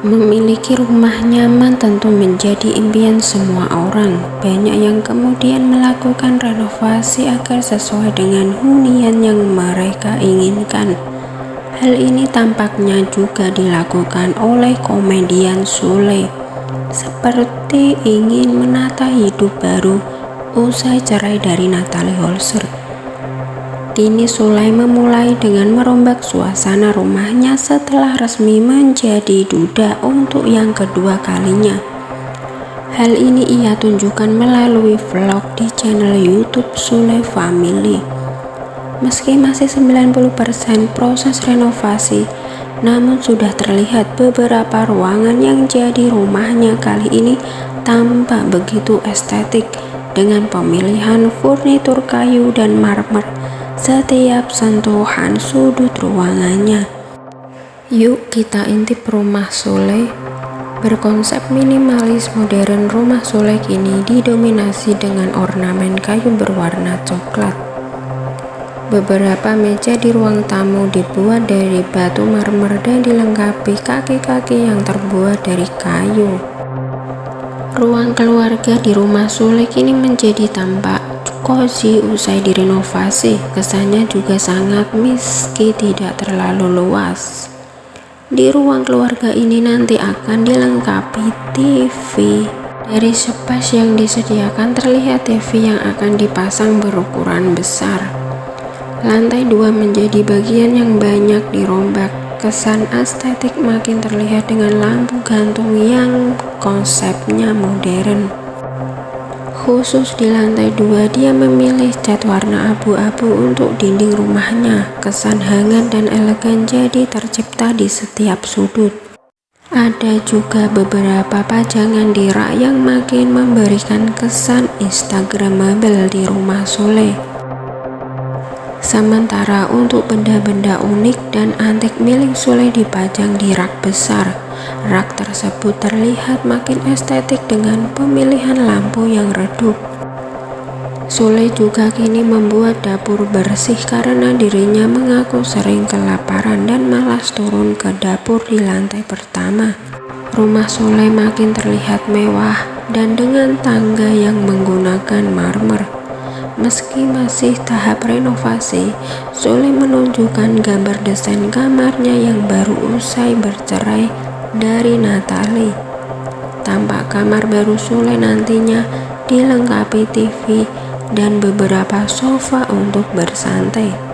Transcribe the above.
Memiliki rumah nyaman tentu menjadi impian semua orang. Banyak yang kemudian melakukan renovasi agar sesuai dengan hunian yang mereka inginkan. Hal ini tampaknya juga dilakukan oleh komedian Sule. Seperti ingin menata hidup baru usai cerai dari Natalie Holzer. Kini Sulai memulai dengan merombak suasana rumahnya setelah resmi menjadi duda untuk yang kedua kalinya. Hal ini ia tunjukkan melalui vlog di channel YouTube Sule Family. Meski masih 90% proses renovasi, namun sudah terlihat beberapa ruangan yang jadi rumahnya kali ini tampak begitu estetik dengan pemilihan furnitur kayu dan marmer setiap sentuhan sudut ruangannya. Yuk kita intip rumah Sule. Berkonsep minimalis modern rumah Sule kini didominasi dengan ornamen kayu berwarna coklat. Beberapa meja di ruang tamu dibuat dari batu marmer dan dilengkapi kaki-kaki yang terbuat dari kayu. Ruang keluarga di rumah Sule kini menjadi tampak Cozy usai direnovasi, kesannya juga sangat meski tidak terlalu luas. Di ruang keluarga ini nanti akan dilengkapi TV. Dari space yang disediakan terlihat TV yang akan dipasang berukuran besar. Lantai dua menjadi bagian yang banyak dirombak. Kesan estetik makin terlihat dengan lampu gantung yang konsepnya modern. Khusus di lantai dua, dia memilih cat warna abu-abu untuk dinding rumahnya. Kesan hangat dan elegan jadi tercipta di setiap sudut. Ada juga beberapa pajangan di rak yang makin memberikan kesan instagramable di rumah Sule. Sementara untuk benda-benda unik dan antik milik Sule dipajang di rak besar. Rak tersebut terlihat makin estetik dengan pemilihan lampu yang redup. Sule juga kini membuat dapur bersih karena dirinya mengaku sering kelaparan dan malas turun ke dapur di lantai pertama. Rumah Sule makin terlihat mewah dan dengan tangga yang menggunakan marmer. Meski masih tahap renovasi, Sule menunjukkan gambar desain kamarnya yang baru usai bercerai dari Natali. Tampak kamar baru Sule nantinya dilengkapi TV dan beberapa sofa untuk bersantai.